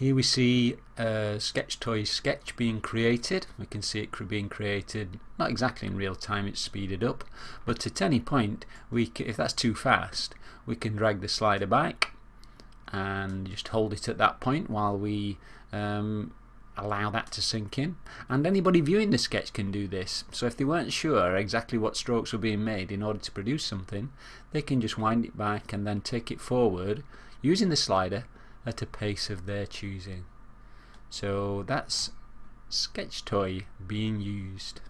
Here we see a Sketch Toy sketch being created. We can see it being created not exactly in real time, it's speeded up, but at any point, we if that's too fast, we can drag the slider back and just hold it at that point while we um, allow that to sink in. And anybody viewing the sketch can do this. So if they weren't sure exactly what strokes were being made in order to produce something, they can just wind it back and then take it forward using the slider at a pace of their choosing. So that's Sketch Toy being used.